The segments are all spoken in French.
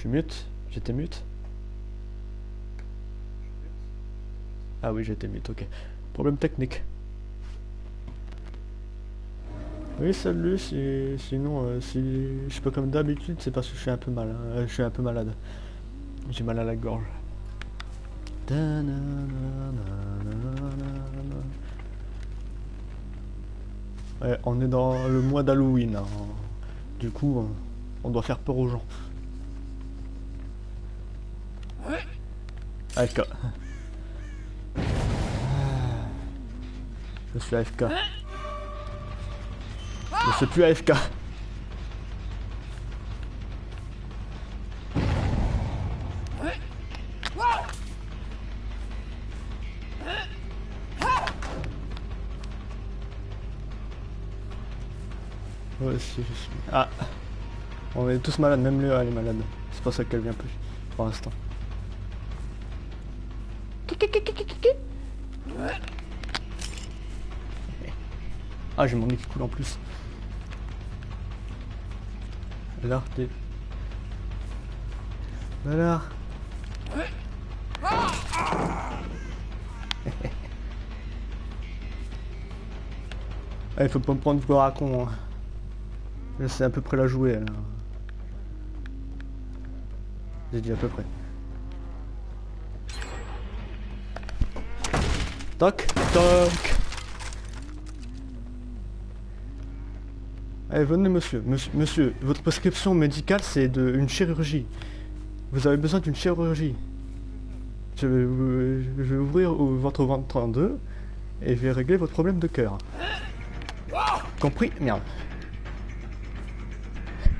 suis mute J'étais mute? Ah oui, j'étais mute, ok. Problème technique. Oui, salut, si, sinon, euh, si je pas comme d'habitude, c'est parce que je suis un peu mal, hein. Euh, je suis un peu malade. J'ai mal à la gorge. Ouais, on est dans le mois d'Halloween. Du coup, on doit faire peur aux gens. AFK. Je suis AFK. Je suis plus AFK. Ouais, si, je suis... Ah On est tous malades, même Léa elle est malade. C'est pour ça qu'elle vient plus, pour l'instant. Ah, j'ai mon nez qui coule en plus. Alors, t'es... Alors Ah, il faut pas me prendre pour un con. hein. Je sais à peu près la jouer. alors. J'ai dit à peu près. Toc, toc. Allez, venez monsieur. monsieur. Monsieur, votre prescription médicale c'est une chirurgie. Vous avez besoin d'une chirurgie. Je vais, je vais ouvrir votre ventre en deux et je vais régler votre problème de cœur. Compris? Merde.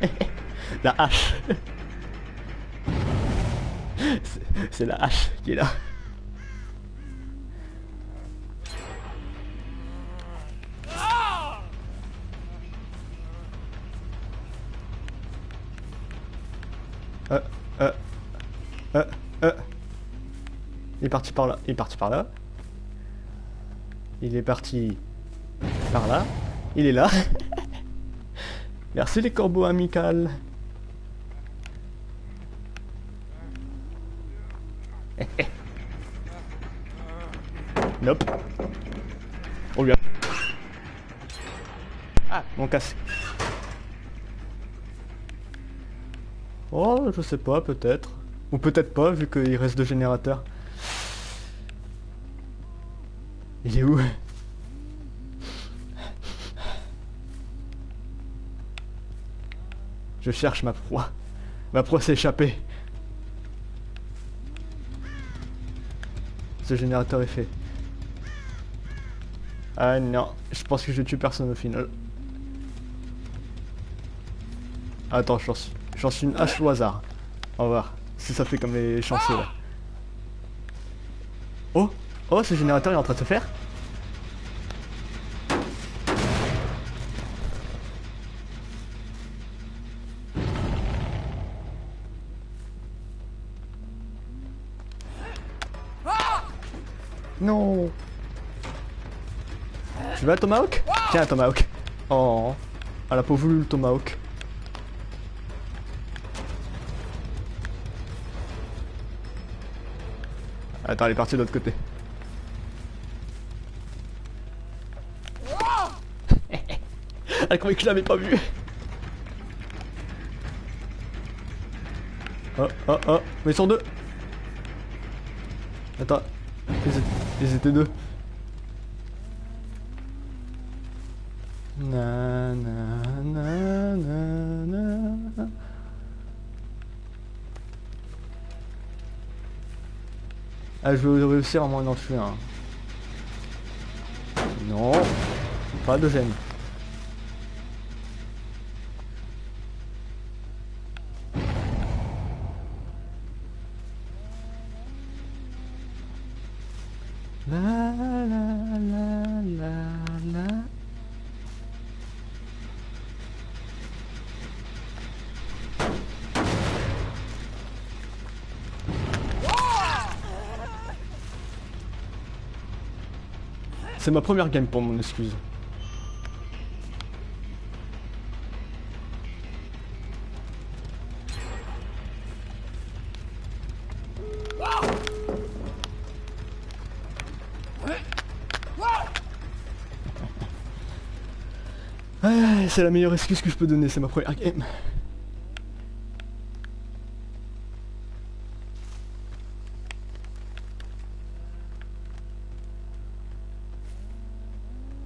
la hache. C'est la hache qui est là. Est parti par là, il est parti par là. Il est parti par là. Il est là. Merci les corbeaux amicales. nope. On lui. Ah, mon casque. Oh, je sais pas, peut-être. Ou peut-être pas, vu qu'il reste deux générateurs. Il est où? Je cherche ma proie. Ma proie s'est échappée. Ce générateur est fait. Ah non, je pense que je tue personne au final. Attends, je lance, je lance une hache au hasard. On va voir si ça fait comme les chanceux là. Oh ce générateur est en train de se faire Non Tu veux un tomahawk? Tiens un tomahawk. Oh, elle a pas voulu le tomahawk. Attends, elle est partie de l'autre côté. Croyait que je l'avais pas vu. Oh, oh, oh, mais ils sont deux. Attends, ils étaient, deux. Na, na, na, na. Ah, je vais réussir à un. Non, pas de gêne. C'est ma première game pour mon excuse. Ah, c'est la meilleure excuse que je peux donner, c'est ma première game.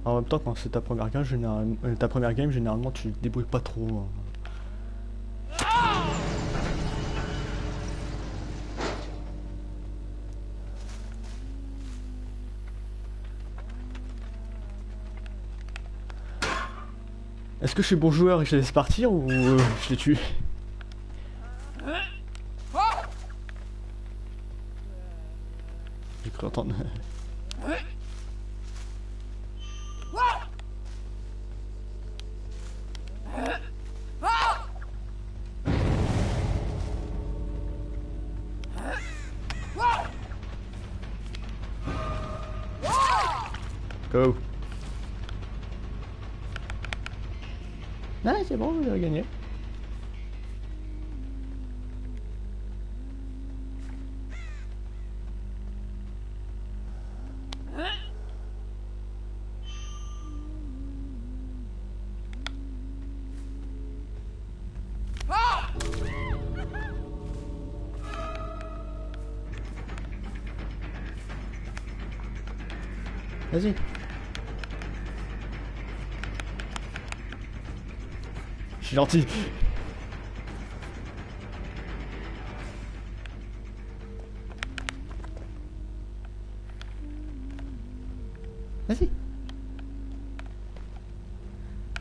En même temps, quand c'est ta première game, généralement, euh, ta première game, généralement, tu te débrouilles pas trop. hein. Est-ce que je suis bon joueur et je les laisse partir ou euh, je les tue? Vas-y. Je suis gentil. Vas-y.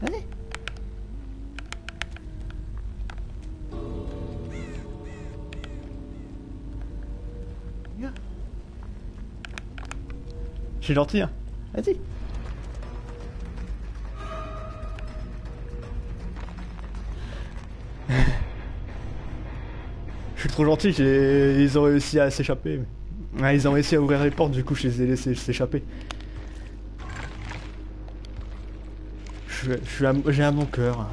Vas-y. Je suis gentil, hein. Vas-y. Je suis trop gentil, ils ont réussi à s'échapper. Ouais, ils ont réussi à ouvrir les portes, du coup je les ai laissés s'échapper. J'ai un bon cœur.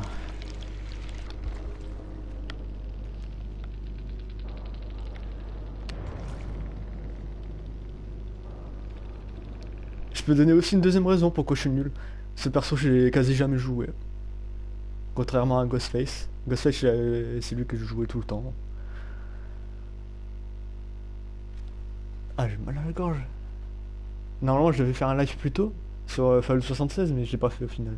Je peux donner aussi une deuxième raison pourquoi je suis nul. Ce perso, j'ai quasi jamais joué. Contrairement à Ghostface. Ghostface, c'est c'est lui que je jouais tout le temps. Ah, j'ai mal à la gorge. Normalement, je devais faire un live plus tôt sur euh, Fallout 76, mais je l'ai pas fait au final.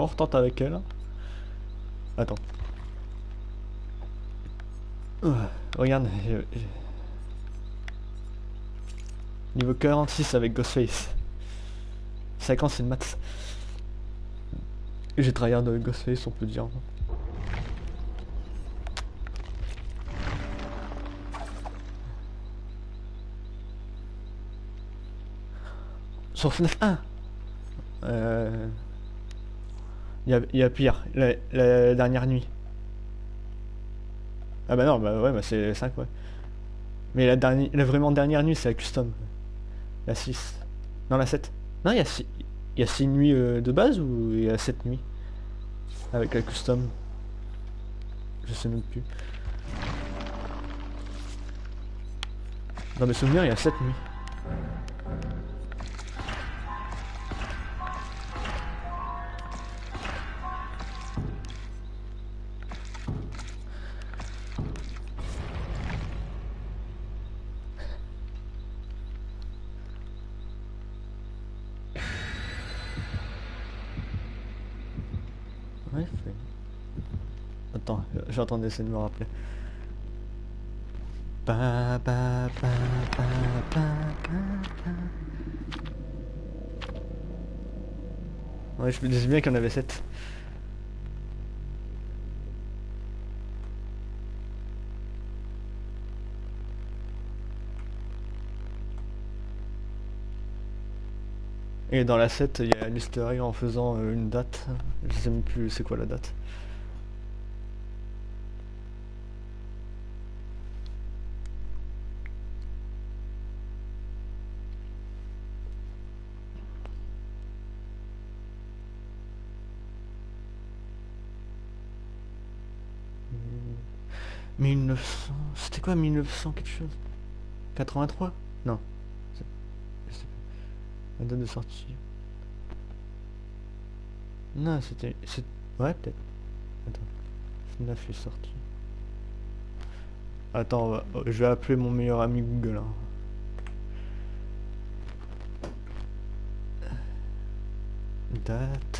On retente avec elle. Attends. Euh, regarde. Niveau 46 avec Ghostface. 50 c'est le max. J'ai tryhard de Ghostface, on peut dire. Sur FNAF 1 euh... Il y a, y pire, la, dernière nuit. Ah bah non, bah ouais, bah c'est 5, ouais. Mais la, dernière, la vraiment dernière nuit, c'est la custom. La 6. Non, la 7. Non, il y a 6, il y a 6 nuits euh, de base ou il y a 7 nuits Avec la custom? Je sais même plus. Dans mes souvenirs, il y a 7 nuits. J'entends d'essayer de me rappeler. Ba, ba, ba. Ouais, je me disais bien qu'il y en avait 7. Et dans la 7, il y a un en faisant euh, une date. Je sais même plus c'est quoi la date. 1900... C'était quoi 1900 quelque chose? 83 Non. Je. La date de sortie. Non, c'était... Ouais, peut-être. Attends. FNAF est sorti. Attends, va- oh, je vais appeler mon meilleur ami Google. hein. Date.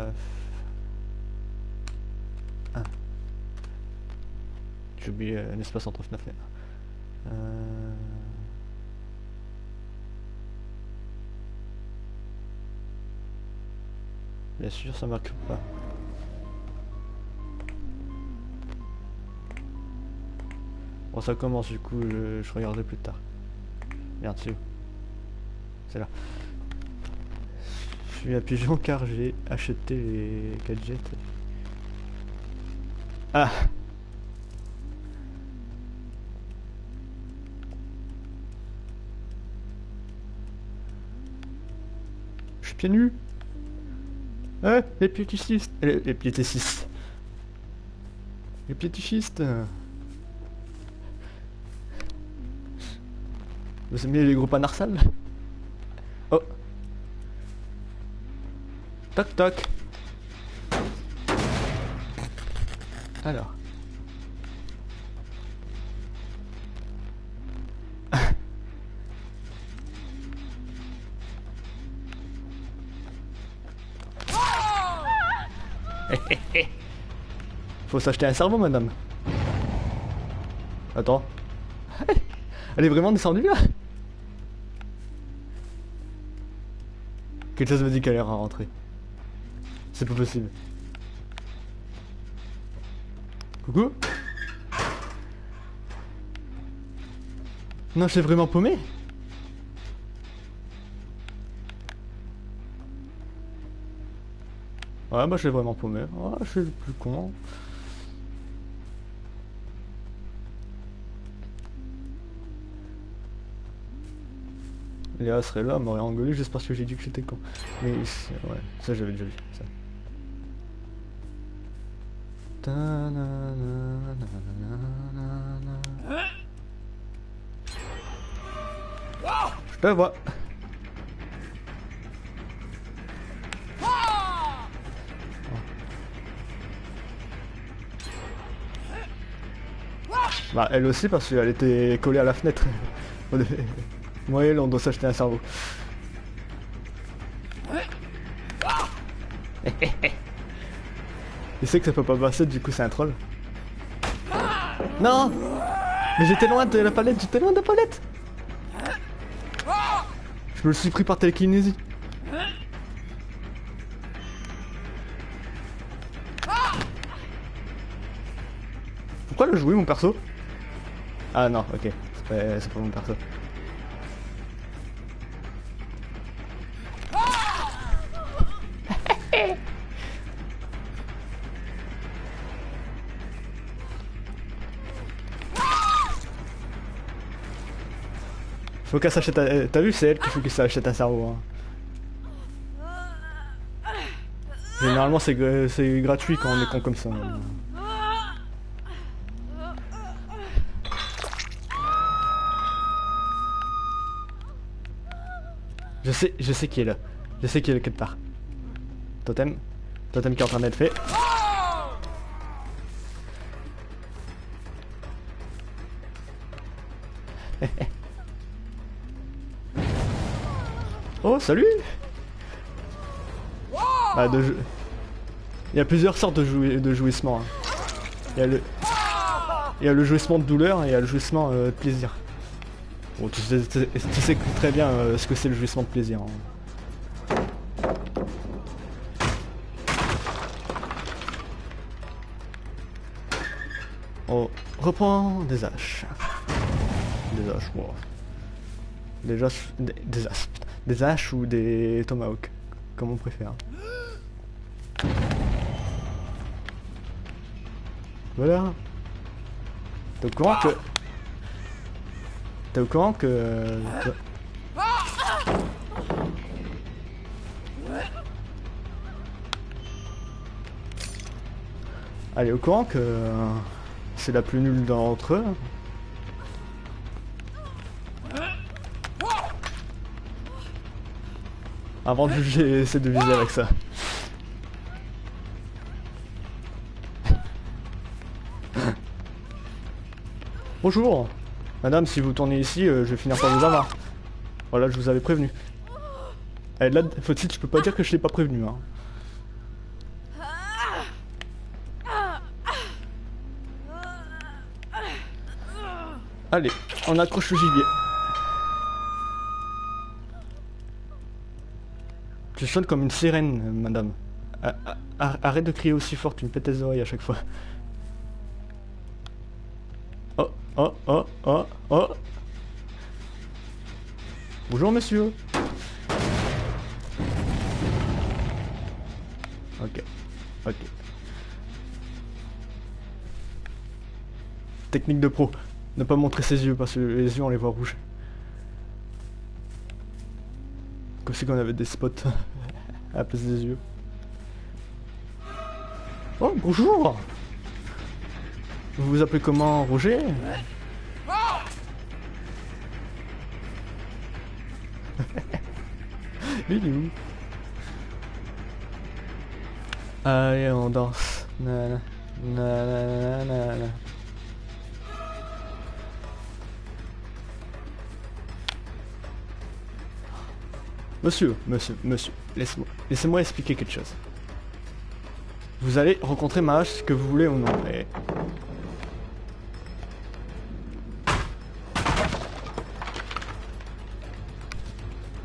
Euh, J'ai oublié euh, l'espace entre 9 et 1. Bien sûr, ça marque pas. Bon, ça commence du coup, je, regarderai plus tard. Merde, c'est C'est là. Je suis à Pigeon car j'ai acheté les gadgets. Ah. Je suis pieds nus. Eh, les piétichistes Les, les piétichistes Les piétichistes Vous aimez les groupes anarsales Toc toc Alors Faut s'acheter un cerveau, madame. Attends. Elle est vraiment descendue là Quelque chose me dit qu'elle est rentrée. C'est pas possible. Coucou Non, suis vraiment paumé Ouais, bah suis vraiment paumé. Ouais, je suis le plus con. Léa serait là, m'aurait engueulé juste parce que j'ai dit que j'étais con. Mais ouais, ça j'avais déjà vu. Je te vois. Bah elle aussi parce qu'elle était collée à la fenêtre. Moi et elle on doit s'acheter un cerveau. Sait que ça peut pas passer du coup c'est un troll. Non Mais j'étais loin de la palette, j'étais loin de la palette Je me suis pris par télékinésie. Pourquoi le jouer mon perso? Ah non, ok. C'est pas, c'est pas mon perso. Faut qu'elle s'achète un... T'as vu, c'est elle qu'il faut qu'elle s'achète un cerveau. Hein. Généralement, c'est gra- c'est gratuit quand on est comme ça. Je sais, je sais qui est là. Je sais qui est là quelque part. Totem. Totem qui est en train d'être fait. salut bah, Il y a plusieurs sortes de, jouissements. Hein. Il, y a le... jouissement de douleur et il y a le jouissement euh, de plaisir. Bon, tu sais, très bien euh, ce que c'est le jouissement de plaisir. Hein. On reprend des haches. Des haches, wow. Des, des asps des haches ou des tomahawks, comme on préfère. Voilà. T'es au courant que... T'es au courant que... Allez, au courant que... C'est la plus nulle d'entre eux. Avant de juger, essaie de viser avec ça. Bonjour Madame, si vous tournez ici, euh, je vais finir par vous avoir. Voilà, je vous avais prévenu. Eh, là, faut-il, tu peux pas dire que je l'ai pas prévenu, hein. Allez, on accroche le gibier. Tu sonnes comme une sirène, madame. Arrête de crier aussi fort, tu me pètes les oreilles à chaque fois. Oh, oh, oh, oh, oh. Bonjour, monsieur. Ok, ok. Technique de pro. Ne pas montrer ses yeux parce que les yeux on les voit rouges. Comme si on avait des spots à la place des yeux. Oh bonjour Vous vous appelez comment Roger? Il est où? Allez on danse. Na, na, na, Monsieur, monsieur, monsieur, laissez-moi expliquer quelque chose. Vous allez rencontrer ma hache que vous voulez ou non. Et...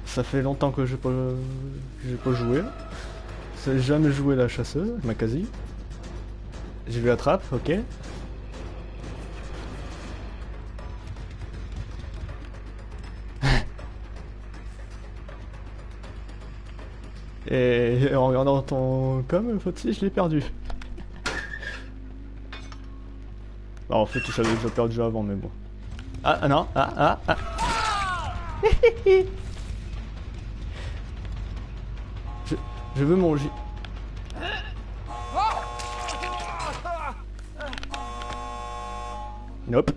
Ça fait longtemps que j'ai pas, j'ai pas joué. J'ai jamais joué la chasseuse, ma quasi. J'ai vu la trappe, ok. Et en regardant ton com, faut-il, je l'ai perdu. Bah, en fait, tu savais déjà perdu avant, mais bon. Ah, ah non, ah, ah, ah. je, je veux mon J. Nope.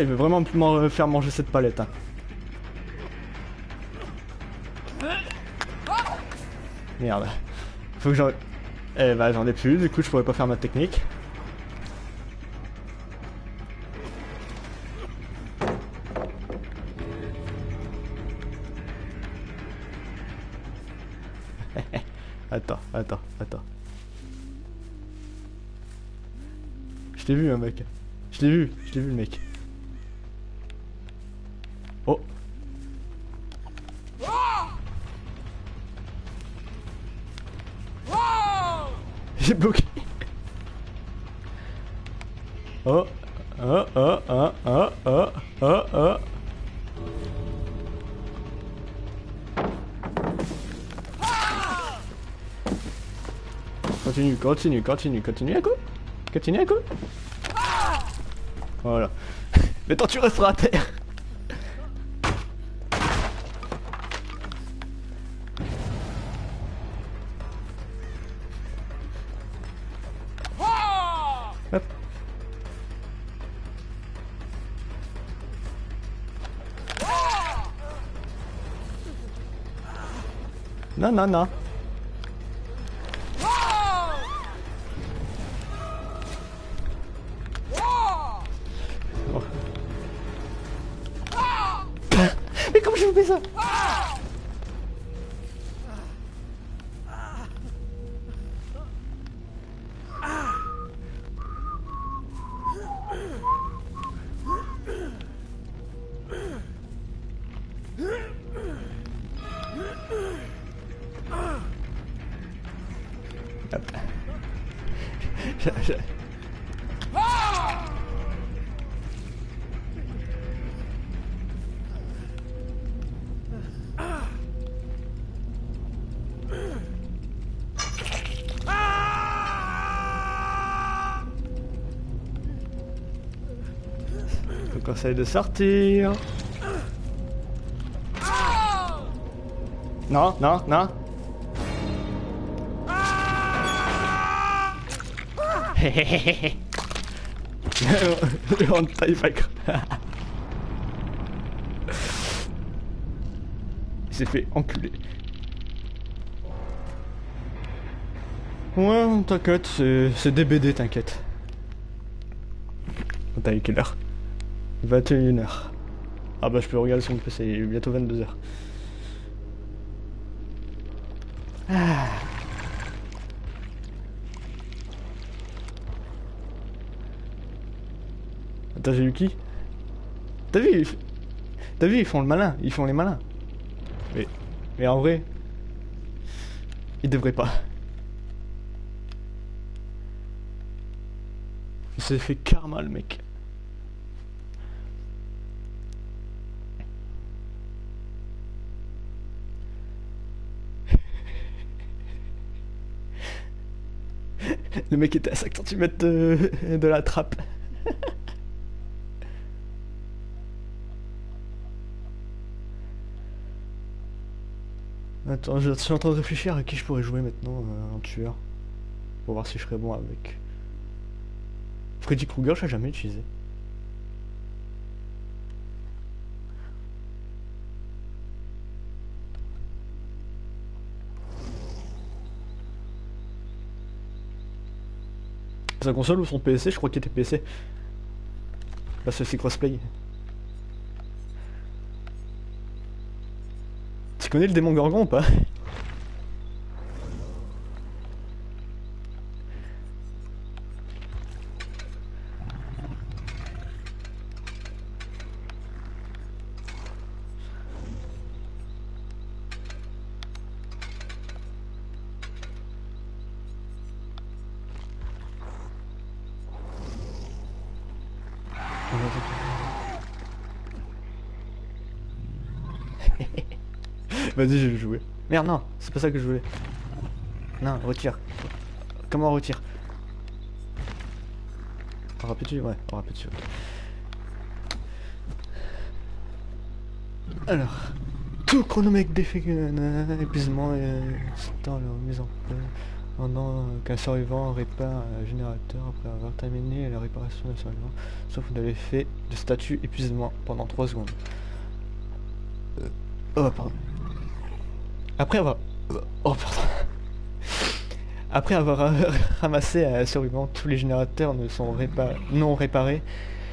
Il veut vraiment m'en faire manger cette palette. hein. Merde. Faut que j'en... Eh bah j'en ai plus, du coup je pourrais pas faire ma technique. attends, attends, attends. Je t'ai vu un mec. Je l'ai vu, je l'ai vu le mec. Oh, oh, oh, oh, oh, oh, oh, oh. Continue, continue, continue, continue à coup. Continue à coup. Voilà. Mais tant tu resteras à terre. Non, non, non. Conseille de sortir. Non, non, non. Il s'est fait enculer. Ouais, t'inquiète, c'est c'est des BD, t'inquiète. T'as eu quelle heure? 21h. Ah bah je peux regarder sur mon PC, il est bientôt 22h. Ah. Attends, j'ai eu qui? T'as vu T'as vu, ils font le malin, ils font les malins. Mais, mais en vrai, ils devraient pas. Il s'est fait karma le mec. Le mec était à 5 cm de, de la trappe. Attends, je suis en train de réfléchir à qui je pourrais jouer maintenant euh, en tueur. Pour voir si je serais bon avec. Freddy Krueger, je l'ai jamais utilisé. Sa console ou son PC Je crois qu'il était PC. Parce que c'est crossplay. Tu connais le démon Gorgon ou pas? Vas-y, je vais jouer. Merde, non, c'est pas ça que je voulais. Non, retire. Comment on retire? On Ouais, on dessus. Alors, tout chronomètre d'effet épuisement et dans leur mise en place pendant qu'un survivant répare un générateur après avoir terminé la réparation d'un survivant, sauf de l'effet de statut épuisement pendant 3 secondes. Euh, Oh, pardon. Après avoir... Oh, euh, ramassé un survivant, tous les générateurs ne sont non réparés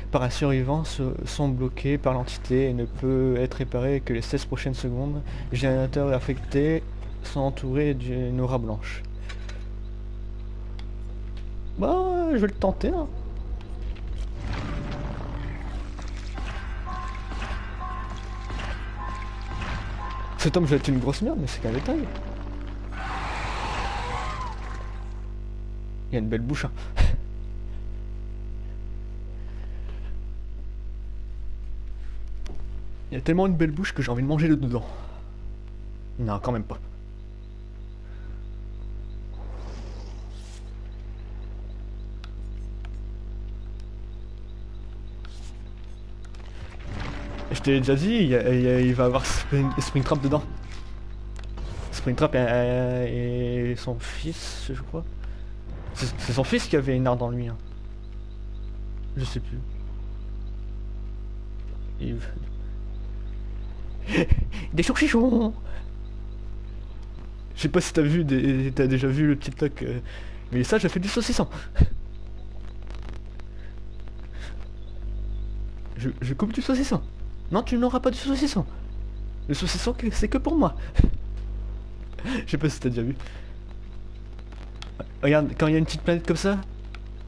par un survivant sont bloqués par l'entité et ne peut être réparé que les 16 prochaines secondes. Les générateurs affectés sont entourés d'une aura blanche. Bah, je vais le tenter. Hein. Cet homme, je vais être une grosse merde, mais c'est qu'un détail. Il y a une belle bouche. hein. Il y a tellement une belle bouche que j'ai envie de manger le dedans. Non, quand même pas. Je t'ai déjà dit, il, va avoir Spring, Springtrap dedans. Springtrap et, son fils, je crois. C'est son fils qui avait une arme dans lui. hein. Je sais plus. Il... Des chourchichons Je sais pas si t'as vu t'as déjà vu le TikTok, euh, mais ça j'ai fait du saucisson. Je, je coupe du saucisson. Non, tu n'auras pas du saucisson. Le saucisson, c'est que pour moi. Je sais pas si t'as déjà vu. Regarde, quand il y a une petite planète comme ça,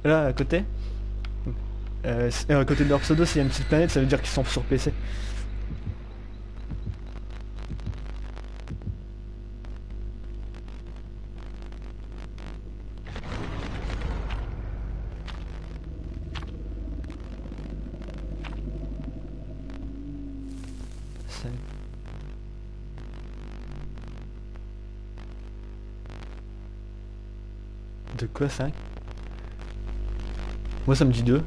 là, à côté, euh, euh, à côté de leur pseudo, s'il y a une petite planète, ça veut dire qu'ils sont sur PC. Quoi 5 Moi ça me dit 2.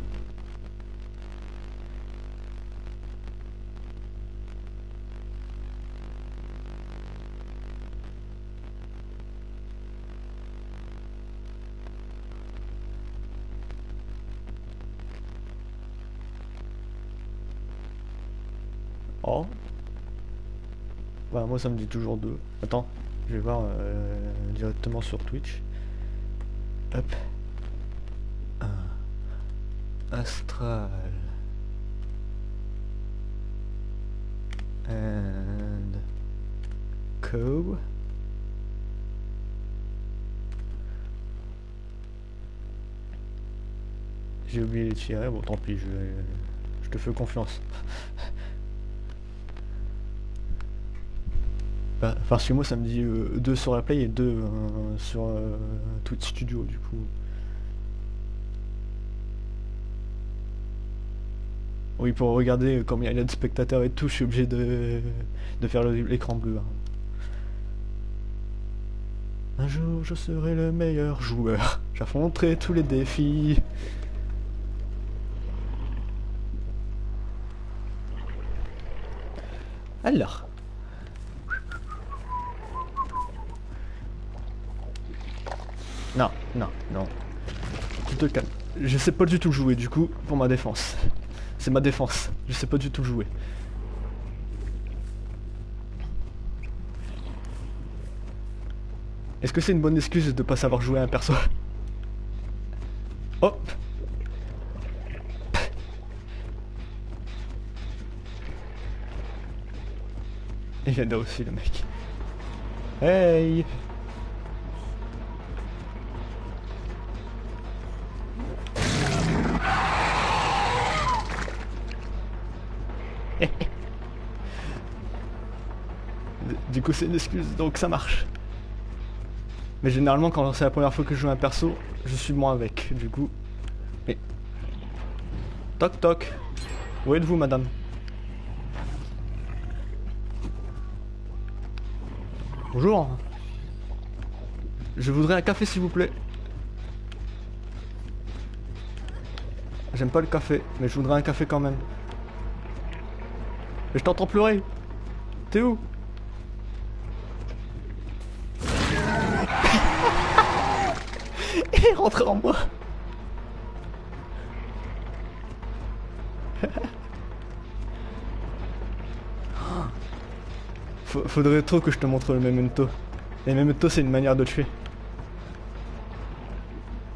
Oh. Bah moi ça me dit toujours 2. Attends, je vais voir euh, directement sur Twitch. Hop. Un. Astral. And. Co. J'ai oublié les tirer, bon tant pis, je te fais confiance. Parce que moi ça me dit 2 sur la play et 2 sur euh, Twitch Studio du coup. Oui pour regarder euh, combien il y a de spectateurs et tout, je suis obligé de, de faire l'écran bleu. hein. Un jour je serai le meilleur joueur, j'affronterai tous les défis. Alors. Non, non, non. Je sais pas du tout jouer du coup pour ma défense. C'est ma défense. Je sais pas du tout jouer. Est-ce que c'est une bonne excuse de pas savoir jouer à un perso? Hop Il vient là aussi le mec. Hey c'est une excuse, donc ça marche. Mais généralement quand c'est la première fois que je joue un perso, je suis moins avec, du coup. Mais... Toc toc. Où êtes-vous madame? Bonjour. Je voudrais un café s'il vous plaît. J'aime pas le café, mais je voudrais un café quand même. Mais je t'entends pleurer. T'es où? Est en moi. Fa- Faudrait trop que je te montre le memento. Les memento c'est une manière de tuer.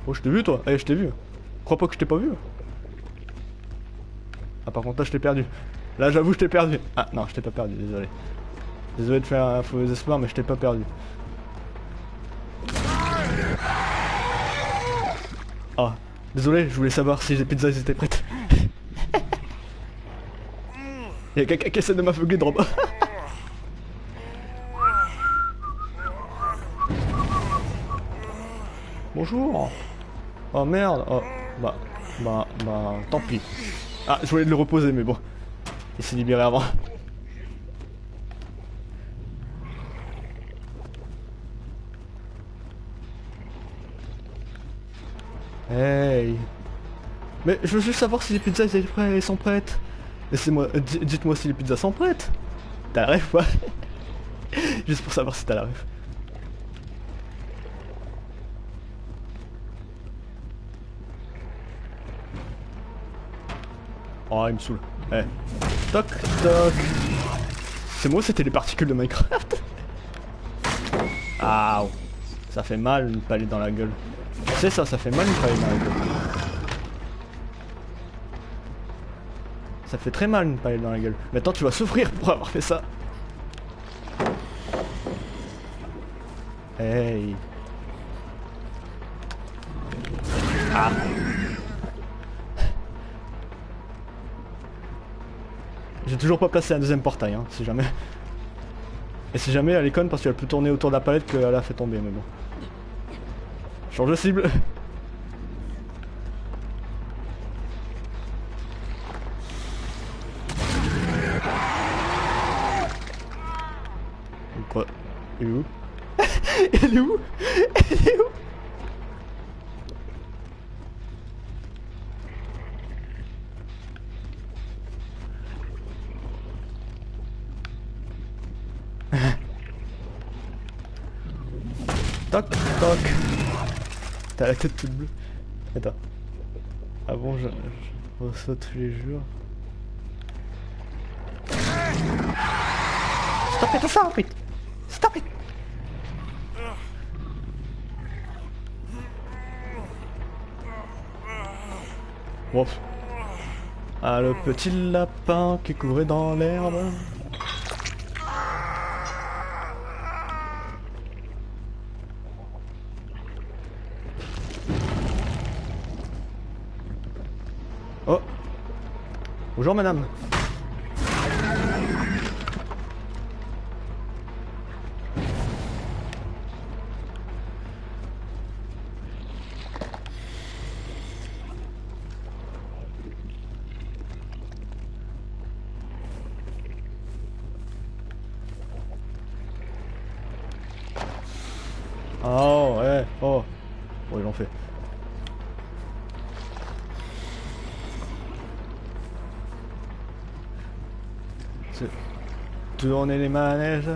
Oh je t'ai vu toi, eh je t'ai vu. Crois pas que je t'ai pas vu. Ah par contre là je t'ai perdu. Là j'avoue je t'ai perdu. Ah non je t'ai pas perdu, désolé. Désolé de faire un faux espoir mais je t'ai pas perdu. Désolé, je voulais savoir si les pizzas étaient prêtes. Y'a quelqu'un qui essaie de m'aveugler de. Bonjour. Oh merde. Oh, bah, bah, bah, tant pis. Ah, je voulais le reposer, mais bon. Il s'est libéré avant. Hey. Mais je veux juste savoir si les pizzas elles sont prêtes-. Laissez-moi, euh, di- dites-moi si les pizzas sont prêtes. T'as la ref, quoi Juste pour savoir si t'as la ref. Oh, il me saoule. Eh. Toc, toc. C'est moi, c'était les particules de Minecraft? Ah, ça fait mal une palette dans la gueule. C'est ça, ça fait mal une palette dans la gueule. Ça fait très mal une palette dans la gueule. Maintenant, tu vas souffrir pour avoir fait ça. Hey. Ah. J'ai toujours pas placé un deuxième portail, hein, si jamais. Et si jamais elle est parce qu'elle peut tourner autour de la palette qu'elle a fait tomber, mais bon. Change de cible. Quoi? Il est où? Il est où? T'as la tête toute bleue. Attends. Ah bon, je, je reçois tous les jours. Stop it, stop it Stop it Bon. Ah, le petit lapin qui courait dans l'herbe. Bonjour madame Tourner les manèges.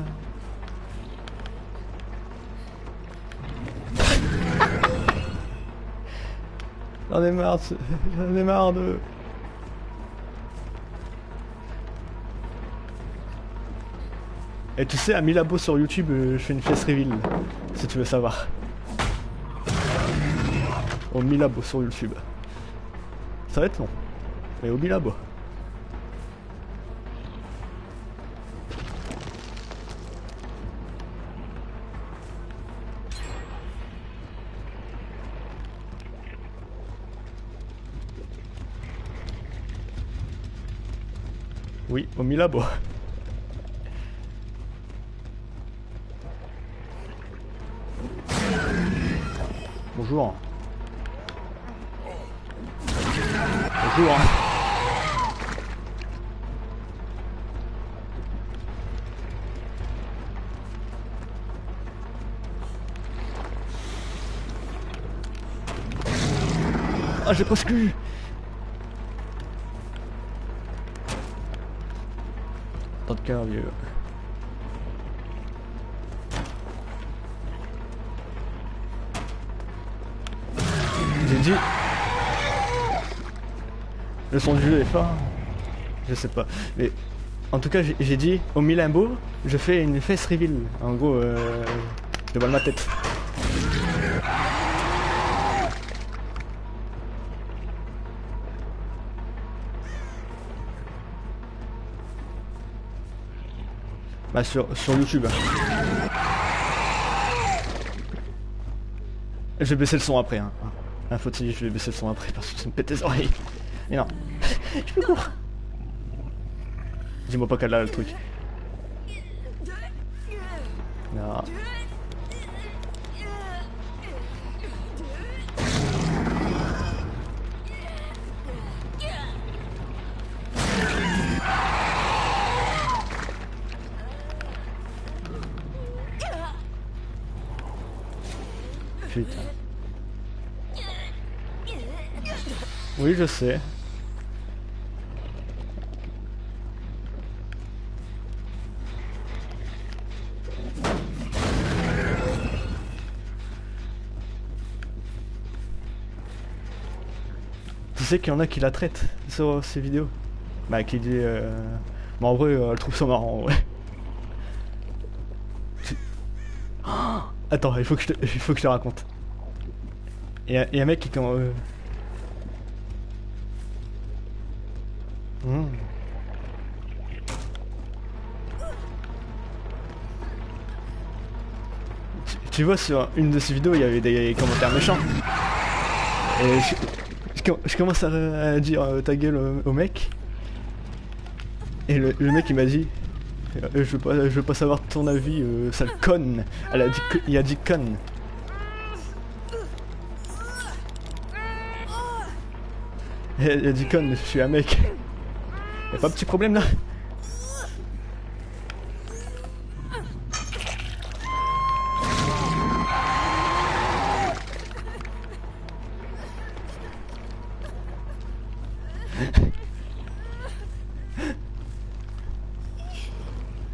J'en ai marre, j'en ai marre de... Et tu sais, à Milabo sur YouTube, euh, je fais une pièce reveal, si tu veux savoir. Au Milabo sur YouTube. Ça va être long. Mais au Milabo. Oui, au Milabo. Bonjour. Bonjour. Ah, j'ai presque eu. J'ai dit. Le son du jeu est fort. Je sais pas. Mais en tout cas, j'ai- dit au Milimbo, je fais une face reveal. En gros, euh, je dévoile ma tête. Bah sur, sur YouTube. Je vais baisser le son après. Hein. Ah, faut-il, je vais baisser le son après parce que ça me pète les oreilles. Mais non. je peux court. Dis-moi pas qu'elle a le truc. Non. Oui, je sais. Tu sais qu'il y en a qui la traitent sur ces vidéos? Bah, qui dit. Euh... Mais en vrai, euh, elle trouve ça marrant, en vrai. Attends, il faut que je te, il faut que je te raconte. Il y, un mec qui quand. euh, Tu, vois, sur une de ces vidéos, il y avait des commentaires méchants. Et je, commence à, dire euh, ta gueule au, mec. Et le, mec il m'a dit euh, je, veux pas, je veux pas savoir ton avis, euh, sale conne. Elle a dit, il a dit conne. Elle a dit conne, je suis un mec. Y'a pas petit problème là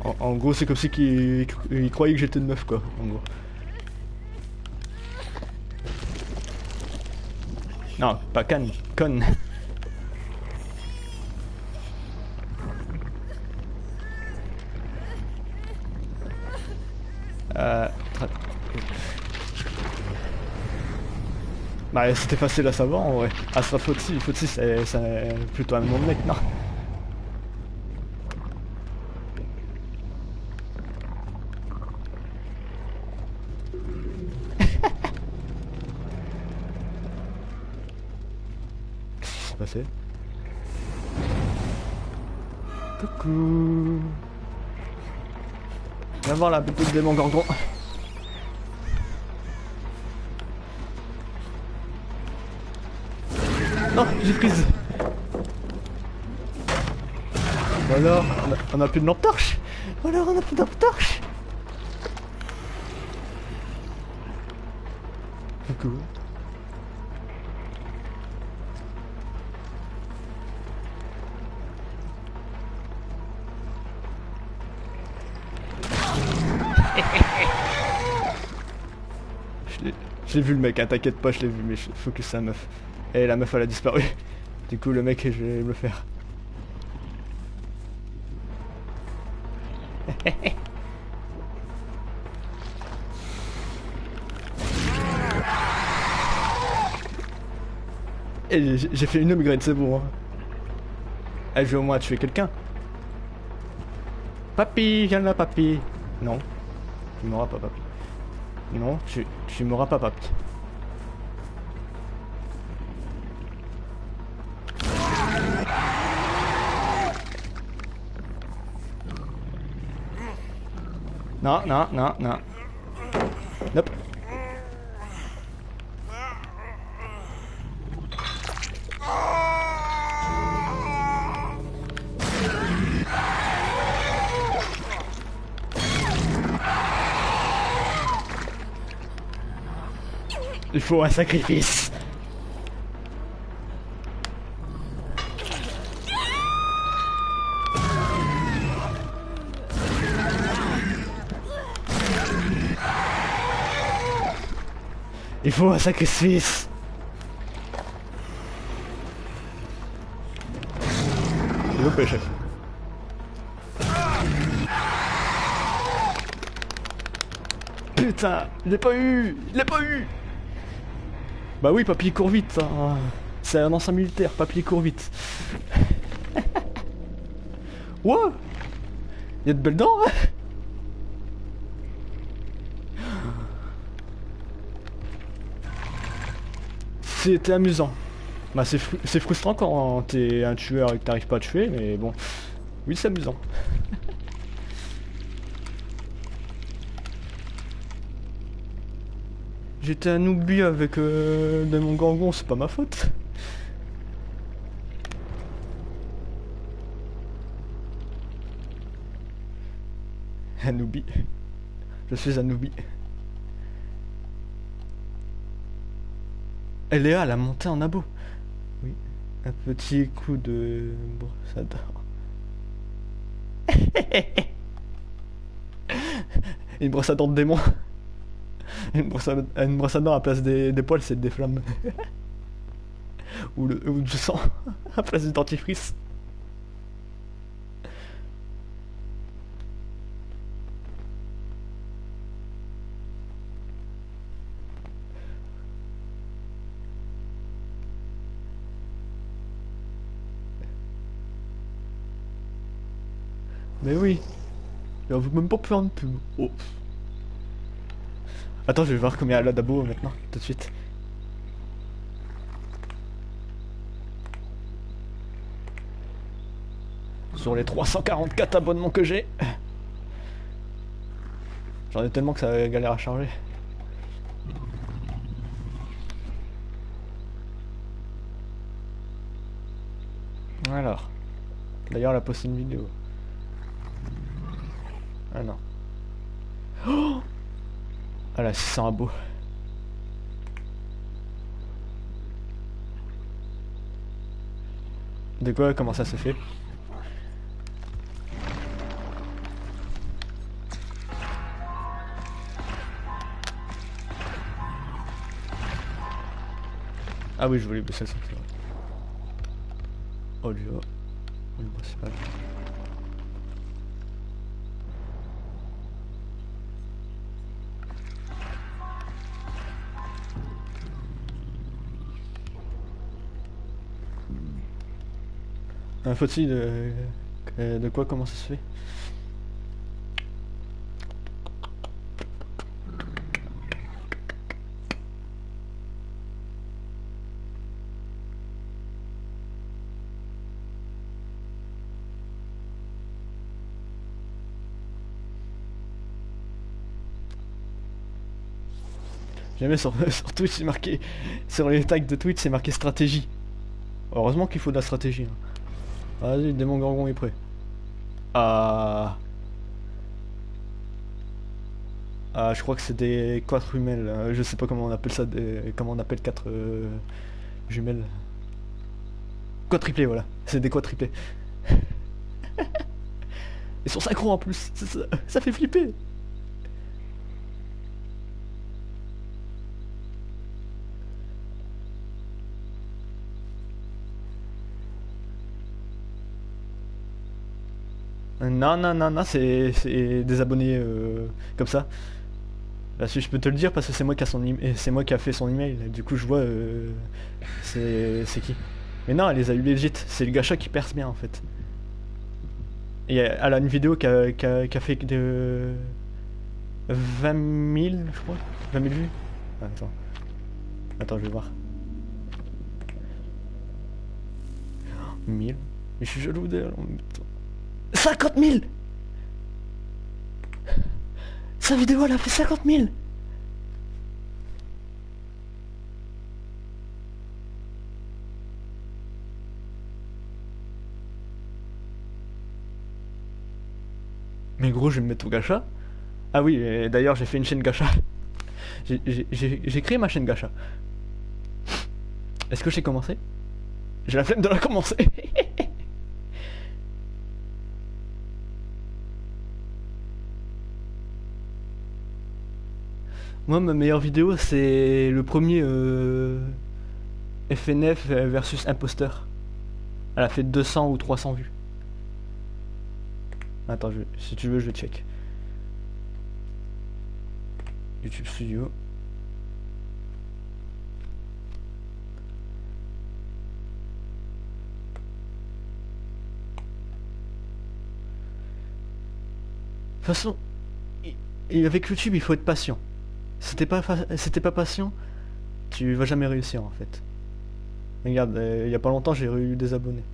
en, gros, c'est comme si qu'il croyait que j'étais une meuf, quoi, en gros. Non, pas canne, conne. C'était facile à savoir en vrai. Ah ça faut faut c'est plutôt un nom de mec, non Qu'est-ce qui s'est passé? Coucou Viens voir la petite démon gorgon. J'ai prise. alors, on a, plus de lampe torche? alors, on a plus de lampe torche? Coucou. J'ai vu le mec, hein, t'inquiète pas, je l'ai vu, mais je focus sa meuf. Et la meuf elle a disparu. Du coup le mec je vais le faire. J'ai fait une upgrade, c'est bon. Hein. Je vais au moins tuer quelqu'un. Papy, viens là, papy. Non, tu m'auras pas, papy. Non, tu, tu m'auras pas, papy. Non, non, non, non. Nope. Il faut un sacrifice. Faut un sacrifice. Loupé, chef. Putain, il l'a pas eu Il l'a pas eu bah oui, papy court vite. Hein. C'est un ancien militaire, papy court vite. wow Il y a de belles dents hein? C'était amusant. Bah c'est frustrant quand t'es un tueur et que t'arrives pas à tuer, mais bon. Oui, c'est amusant. J'étais un oubli avec euh, mon Gorgon, c'est pas ma faute. Un oubli. Je suis un oubli. Elle est à la montée en abo. Oui. Un petit coup de brossador. Une brosse à dents de démon. une, brosse à, une brosse à dents à place des, des poils, c'est des flammes. ou, le, ou du sang à place du dentifrice. Mais oui, on veut même pas faire de pub. Oh. Attends, je vais voir combien elle a d'abo maintenant, tout de suite. Sur les 344 abonnements que j'ai. J'en ai tellement que ça galère à charger. Alors. D'ailleurs, elle a une vidéo. Ah non. Oh ah là, 600 abos. De quoi Comment ça se fait? Ah oui, je voulais baisser le son, c'est vrai. Audio. Audio principal. Un faut-il de... de quoi comment ça se fait? Jamais sur, sur Twitch c'est marqué sur les tags de Twitch c'est marqué stratégie. Heureusement qu'il faut de la stratégie. hein. Vas-y, le démon gorgon est prêt. Ah. Ah, je crois que c'est des quadrumelles. euh, Je sais pas comment on appelle ça, des... comment on appelle quatre euh, jumelles. Quadruplés, voilà. C'est des quadruplés. Ils sont synchro en plus. Ça, ça- ça fait flipper. Non, non, non, non, c'est des abonnés euh, comme ça. Là, si je peux te le dire parce que c'est moi qui a son c'est moi qui a fait son email. Du coup, je vois euh, c'est qui. Mais non, elle les a eu legit. C'est le gacha qui perce bien en fait. Et elle a une vidéo qui a, a- fait de 20 000, je crois. 20 000 vues. Ah, Attends. Attends, je vais voir. 1000. Mais je suis jaloux d'elle. en même temps. 50 000 Sa vidéo, elle a fait 50 000 Mais gros, je vais me mettre au gacha. Ah oui, d'ailleurs, j'ai fait une chaîne gacha. J'ai créé ma chaîne gacha. Est-ce que j'ai commencé? J'ai la flemme de la commencer. Moi, ma meilleure vidéo, c'est le premier euh, FNF versus Imposteur. Elle a fait 200 ou 300 vues. Attends, je- si tu veux, je check. YouTube Studio. De toute façon, avec YouTube, il faut être patient. T'es pas, t'es pas patient, tu vas jamais réussir en fait. Regarde, euh, il y a pas longtemps, j'ai eu des abonnés.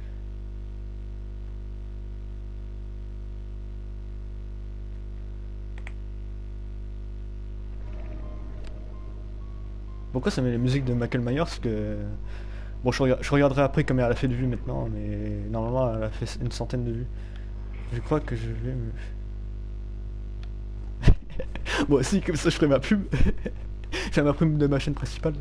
Pourquoi ça met les musiques de Michael Myers que... Bon, je, je regarderai après combien elle a fait de vues maintenant, mais normalement, elle a fait une centaine de vues. Je crois que je vais me... Moi aussi, comme ça je ferai ma pub. fais ma pub de ma chaîne principale.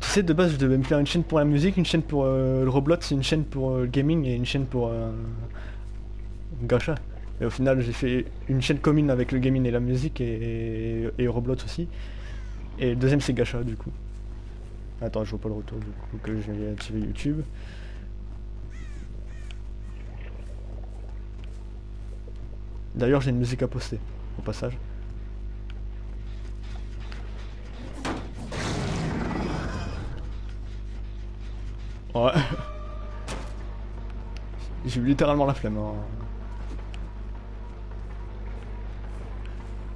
Tu sais, de base, je devais me faire une chaîne pour la musique, une chaîne pour euh, le Roblox, une chaîne pour euh, le gaming et une chaîne pour euh, gacha. Et au final, j'ai fait une chaîne commune avec le gaming et la musique et, et Roblox aussi. Et le deuxième, c'est gacha, du coup. Attends, je vois pas le retour, du coup, que j'ai activé YouTube. D'ailleurs, j'ai une musique à poster, au passage. Ouais. J'ai eu littéralement la flemme. hein.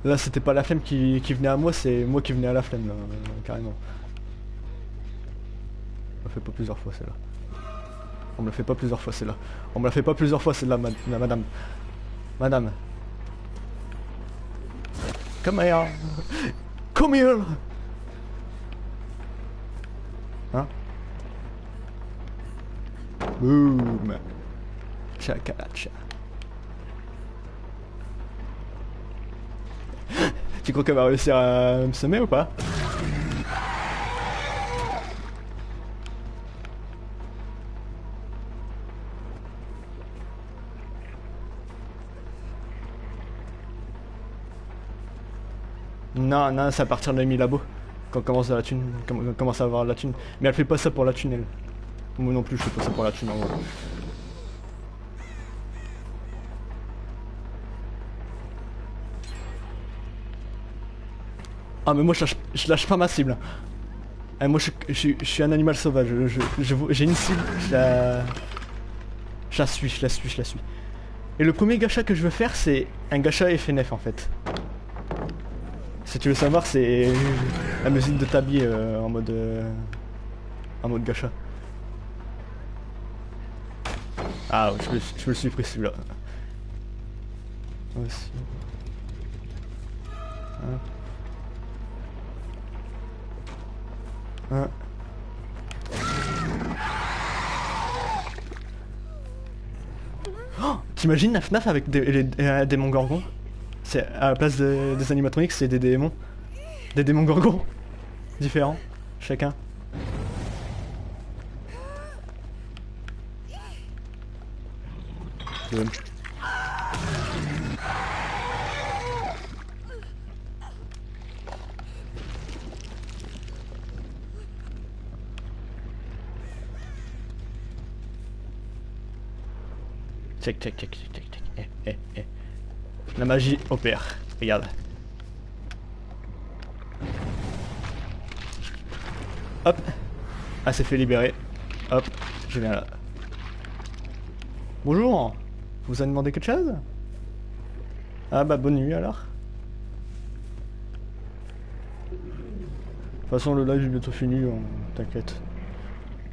Là, c'était pas la flemme qui, venait à moi, c'est moi qui venais à la flemme, euh, carrément. On me fait pas plusieurs fois, celle-là. On me la fait pas plusieurs fois, celle-là. On me la fait pas plusieurs fois, celle-là, ma- ma- madame. Madame. Come here. Come here. Hein Boom. Chakalacha. Tu crois qu'elle va réussir à me semer ou pas? Non, non, c'est à partir de mi-labo. Quand commence à la thune, commence à avoir la thune. Mais elle fait pas ça pour la thune, elle. Moi non plus, je fais pas ça pour la thune, en vrai. Ah mais moi je lâche, je lâche pas ma cible. Ah, moi je, suis un animal sauvage, j'ai une cible, je la... Je la suis, je la suis, je la suis. Et le premier gacha que je veux faire c'est un gacha FNF en fait. Si tu veux savoir c'est la musique de Tabi euh, en mode... euh, en mode gacha. Ah je me, je me suis pris celui-là. Hein. Hein. Oh, T'imagines la FNAF avec des, les- euh, démons gorgons C'est à la place de- des animatroniques, c'est des démons. Des démons gorgons. Différents, chacun. Check, check, check, check, check, check. Eh, eh, eh. La magie opère. Regarde. Hop. Ah, c'est fait libérer. Hop. Je viens. Bonjour. Vous avez demandé quelque chose? Ah bah bonne nuit alors. De toute façon le live est bientôt fini, on- t'inquiète.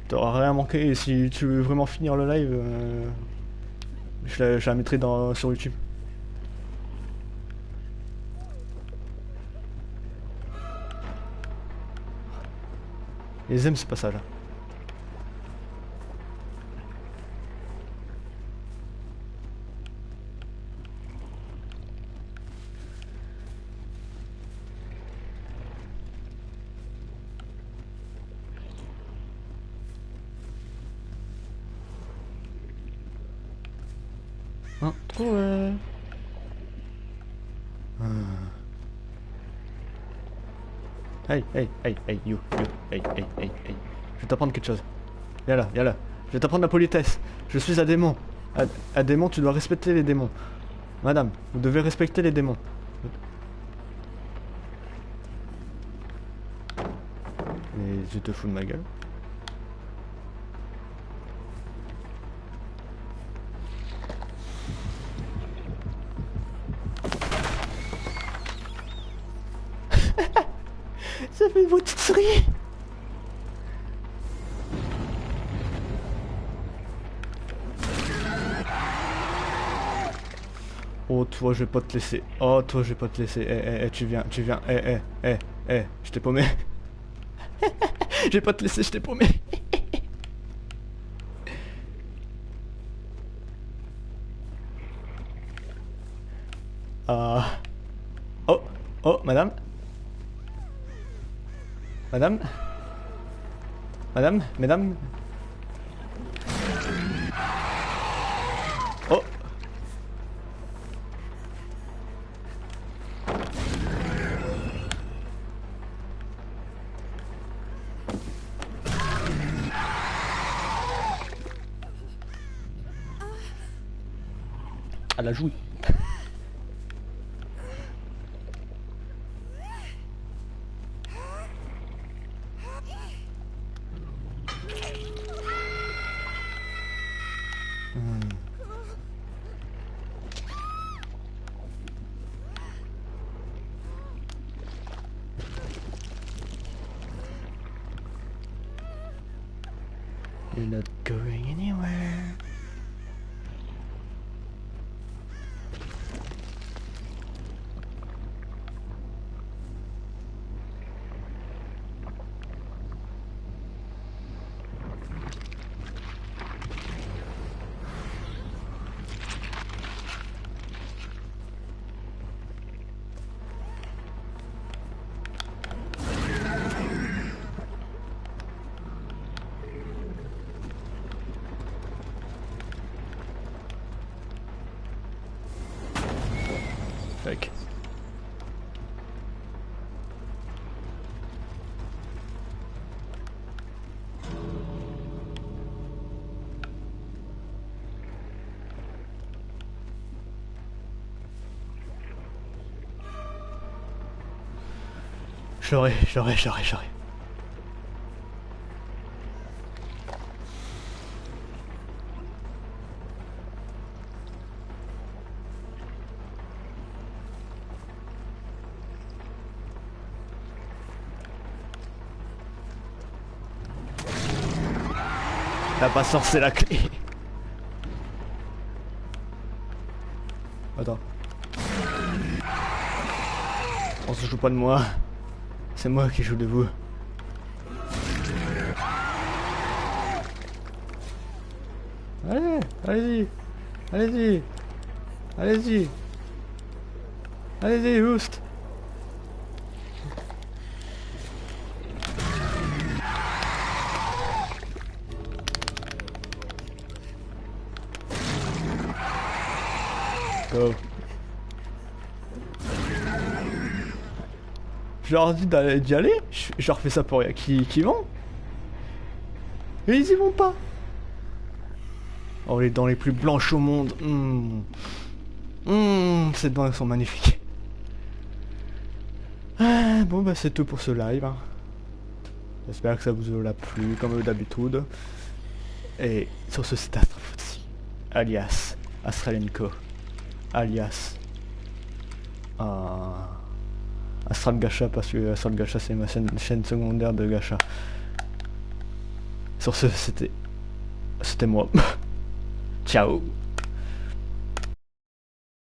T'auras rien manqué et si tu veux vraiment finir le live, euh, je, la, mettrai sur YouTube. Ils aiment ce passage. Hey, hey, hey, hey, you, you, hey, hey, hey, hey. Je vais t'apprendre quelque chose. Viens là, viens là. Je vais t'apprendre la politesse. Je suis un démon. Un, démon, tu dois respecter les démons. Madame, vous devez respecter les démons. Et tu te fous de ma gueule toi je vais pas te laisser. Oh toi je vais pas te laisser. Eh eh eh tu viens, tu viens. Eh eh eh eh je t'ai paumé. je vais pas te laisser, je t'ai paumé. Ah. Oh oh madame. Madame Madame Mesdames Elle J'aurais, j'aurais, j'aurais, j'aurais. T'as pas sorti la clé. Attends. On se joue pas de moi. C'est moi qui joue de vous. Allez, allez-y. Allez-y. Allez-y. Allez-y, Houst. Leur dis d'y aller, je, leur fais ça pour rien. Qui, qui vont? Et ils y vont pas. Oh, les dents les plus blanches au monde. Mmh. Ces dents sont magnifiques. Ah, bon, bah c'est tout pour ce live. hein. J'espère que ça vous a plu, comme d'habitude. Et sur ce, c'est Astrofootsie, alias Astralenko, alias euh, Astral Gacha, parce que Astral Gacha, c'est ma chaîne, chaîne secondaire de Gacha. Sur ce, c'était... C'était moi. Ciao